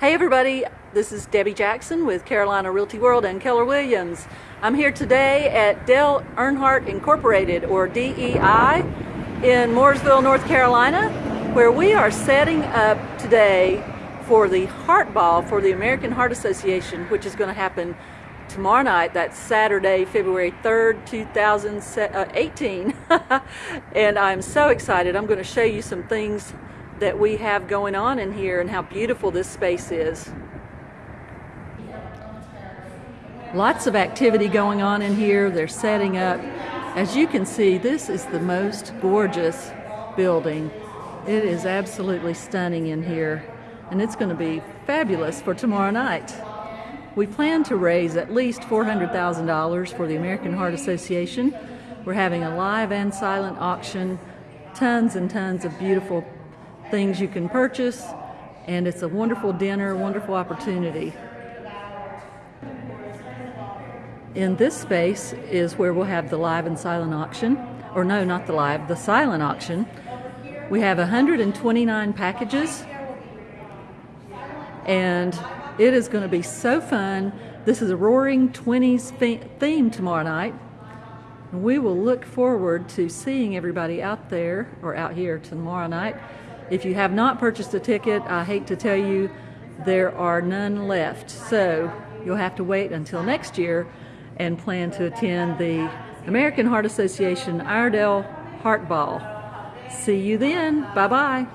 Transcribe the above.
Hey everybody, this is Debbie Jackson with Carolina Realty World and Keller Williams. I'm here today at Dale Earnhardt Incorporated or DEI in Mooresville, North Carolina where we are setting up today for the Heart Ball for the American Heart Association which is going to happen tomorrow night, that's Saturday, February 3rd, 2018. Uh, and I'm so excited. I'm going to show you some things that we have going on in here and how beautiful this space is. Lots of activity going on in here. They're setting up. As you can see, this is the most gorgeous building. It is absolutely stunning in here and it's going to be fabulous for tomorrow night. We plan to raise at least $400,000 for the American Heart Association. We're having a live and silent auction, tons and tons of beautiful things you can purchase, and it's a wonderful dinner, wonderful opportunity. In this space is where we'll have the live and silent auction, or no, not the live, the silent auction. We have 129 packages, and it is going to be so fun. This is a Roaring Twenties theme tomorrow night. We will look forward to seeing everybody out there, or out here tomorrow night. If you have not purchased a ticket, I hate to tell you, there are none left. So you'll have to wait until next year and plan to attend the American Heart Association Iredell Heart Ball. See you then. Bye-bye.